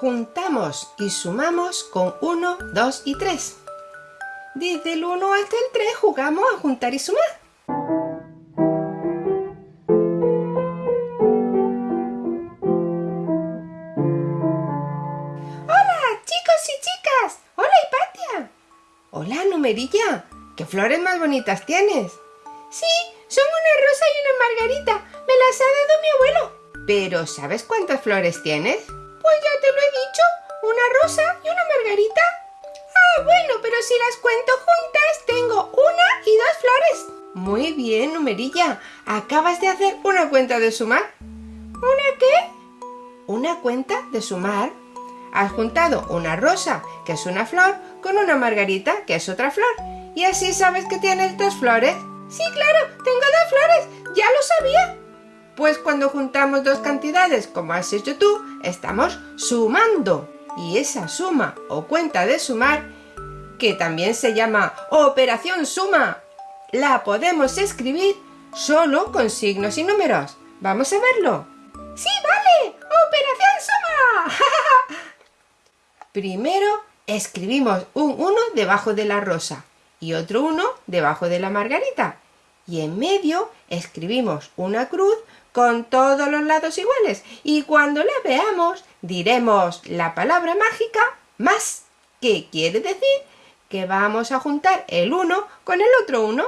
Juntamos y sumamos con 1, 2 y 3. Desde el 1 hasta el 3 jugamos a juntar y sumar. ¡Hola, chicos y chicas! ¡Hola, Hipatia! Hola, Numerilla. ¿Qué flores más bonitas tienes? Sí, son una rosa y una margarita. Me las ha dado mi abuelo. Pero, ¿sabes cuántas flores tienes? Pues ya te lo he dicho. Una rosa y una margarita. Ah, bueno, pero si las cuento juntas, tengo una y dos flores. Muy bien, Numerilla. Acabas de hacer una cuenta de sumar. ¿Una qué? Una cuenta de sumar. Has juntado una rosa, que es una flor, con una margarita, que es otra flor. Y así sabes que tienes dos flores. Sí, claro, tengo dos flores. Ya lo sabía. Pues cuando juntamos dos cantidades, como has hecho tú, estamos sumando. Y esa suma o cuenta de sumar, que también se llama operación suma, la podemos escribir solo con signos y números. ¿Vamos a verlo? ¡Sí, vale! ¡Operación suma! Primero escribimos un 1 debajo de la rosa y otro 1 debajo de la margarita. Y en medio escribimos una cruz con todos los lados iguales. Y cuando la veamos diremos la palabra mágica más, que quiere decir que vamos a juntar el 1 con el otro 1.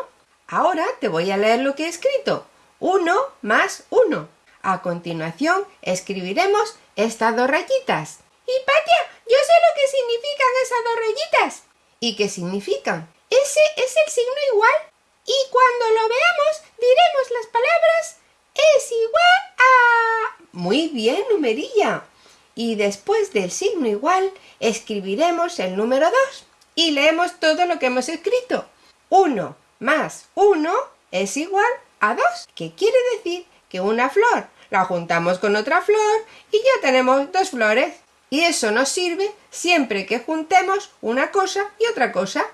Ahora te voy a leer lo que he escrito. 1 más 1. A continuación escribiremos estas dos rayitas. Hipatia, yo sé lo que significan esas dos rayitas. ¿Y qué significan? Ese es el signo igual. Y cuando lo veamos diremos las palabras es igual a... Muy bien, numerilla. Y después del signo igual escribiremos el número 2 y leemos todo lo que hemos escrito. 1 más 1 es igual a 2, que quiere decir que una flor la juntamos con otra flor y ya tenemos dos flores. Y eso nos sirve siempre que juntemos una cosa y otra cosa.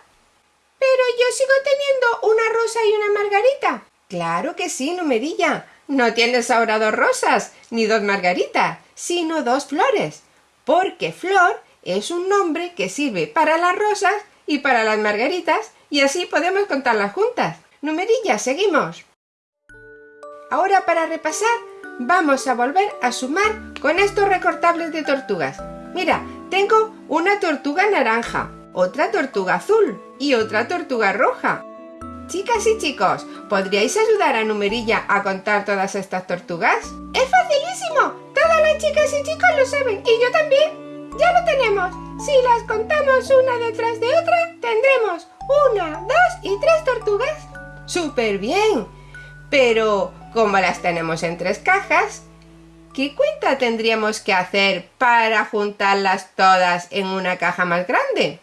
Yo sigo teniendo una rosa y una margarita. Claro que sí, numerilla. No tienes ahora dos rosas ni dos margaritas, sino dos flores. Porque flor es un nombre que sirve para las rosas y para las margaritas y así podemos contarlas juntas. Numerilla, seguimos. Ahora para repasar vamos a volver a sumar con estos recortables de tortugas. Mira, tengo una tortuga naranja, otra tortuga azul y otra tortuga roja. Chicas y chicos, ¿podríais ayudar a Numerilla a contar todas estas tortugas? ¡Es facilísimo! Todas las chicas y chicos lo saben y yo también. Ya lo tenemos. Si las contamos una detrás de otra, tendremos una, dos y tres tortugas. ¡Súper bien! Pero, como las tenemos en tres cajas, ¿qué cuenta tendríamos que hacer para juntarlas todas en una caja más grande?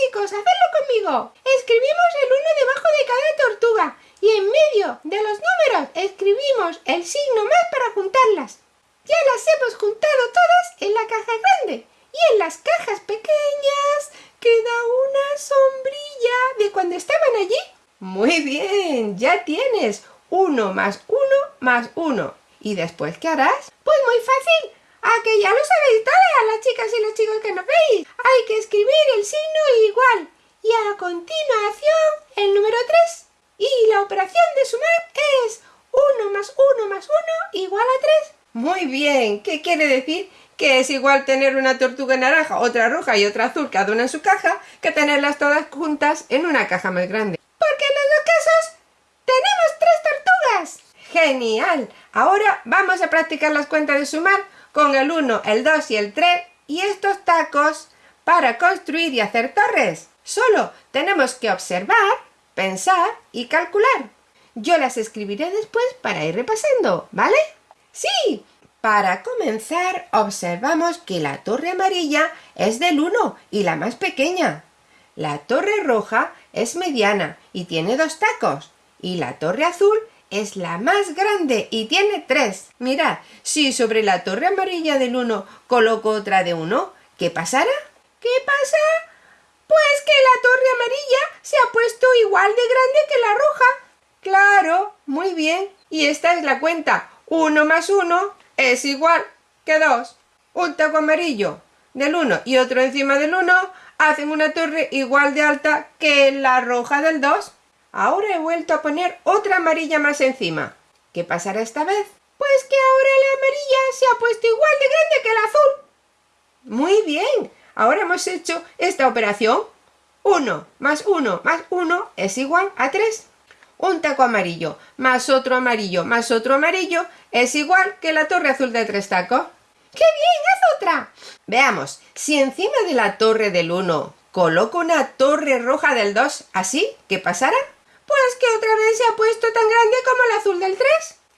Chicos, conmigo. Escribimos el 1 debajo de cada tortuga y en medio de los números escribimos el signo más para juntarlas. Ya las hemos juntado todas en la caja grande y en las cajas pequeñas queda una sombrilla de cuando estaban allí. Muy bien, ya tienes 1 más 1 más 1. ¿Y después qué harás? Pues muy fácil. ¡Ah, que ya lo sabéis todas las chicas y los chicos que nos veis! Hay que escribir el signo igual y a continuación el número 3. Y la operación de sumar es 1 más 1 más 1 igual a 3. Muy bien, ¿qué quiere decir? Que es igual tener una tortuga naranja, otra roja y otra azul cada una en su caja, que tenerlas todas juntas en una caja más grande. Porque en los dos casos tenemos tres tortugas. ¡Genial! Ahora vamos a practicar las cuentas de sumar con el 1, el 2 y el 3 y estos tacos para construir y hacer torres. Solo tenemos que observar, pensar y calcular. Yo las escribiré después para ir repasando, ¿vale? ¡Sí! Para comenzar, observamos que la torre amarilla es del 1 y la más pequeña. La torre roja es mediana y tiene dos tacos. Y la torre azul es la más grande y tiene tres. Mirad, si sobre la torre amarilla del 1 coloco otra de 1, ¿qué pasará? ¿Qué pasa? Pues que la torre amarilla se ha puesto igual de grande que la roja. Claro, muy bien. Y esta es la cuenta. 1 más 1 es igual que 2. Un taco amarillo del 1 y otro encima del 1 hacen una torre igual de alta que la roja del 2. Ahora he vuelto a poner otra amarilla más encima. ¿Qué pasará esta vez? Pues que ahora la amarilla se ha puesto igual de grande que el azul. Muy bien. Ahora hemos hecho esta operación. 1 más 1 más 1 es igual a 3. Un taco amarillo más otro amarillo más otro amarillo es igual que la torre azul de tres tacos. ¡Qué bien! ¡Haz otra! Veamos, si encima de la torre del 1 coloco una torre roja del 2, ¿así? ¿Qué pasará? Pues que otra vez se ha puesto tan grande como el azul del 3.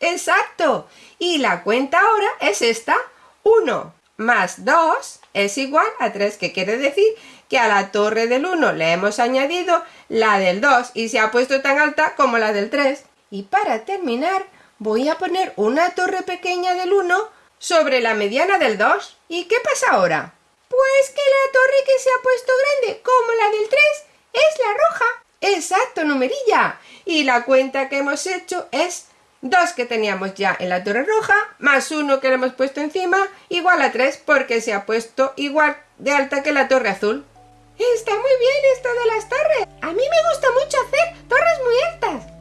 Exacto. Y la cuenta ahora es esta. 1 más 2 es igual a 3, que quiere decir que a la torre del 1 le hemos añadido la del 2 y se ha puesto tan alta como la del 3. Y para terminar, voy a poner una torre pequeña del 1 sobre la mediana del 2. ¿Y qué pasa ahora? Pues que la torre que se ha puesto grande como la del 3 es la roja. Exacto, numerilla. Y la cuenta que hemos hecho es 2 que teníamos ya en la torre roja, más 1 que le hemos puesto encima, igual a 3 porque se ha puesto igual de alta que la torre azul. Está muy bien esto de las torres. A mí me gusta mucho hacer torres muy altas.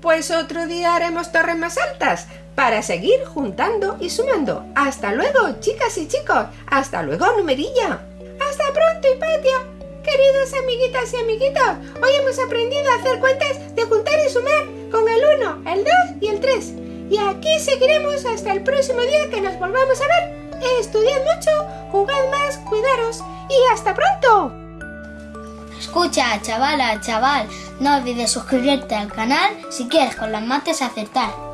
Pues otro día haremos torres más altas para seguir juntando y sumando. Hasta luego, chicas y chicos. Hasta luego, numerilla. Hasta pronto, Hipatia. Queridos amiguitas y amiguitos, hoy hemos aprendido a hacer cuentas de juntar y sumar con el 1, el 2 y el 3. Y aquí seguiremos hasta el próximo día que nos volvamos a ver. Estudiad mucho, jugad más, cuidaros y hasta pronto. Escucha, chavala, chaval, no olvides suscribirte al canal si quieres con las mates acertar.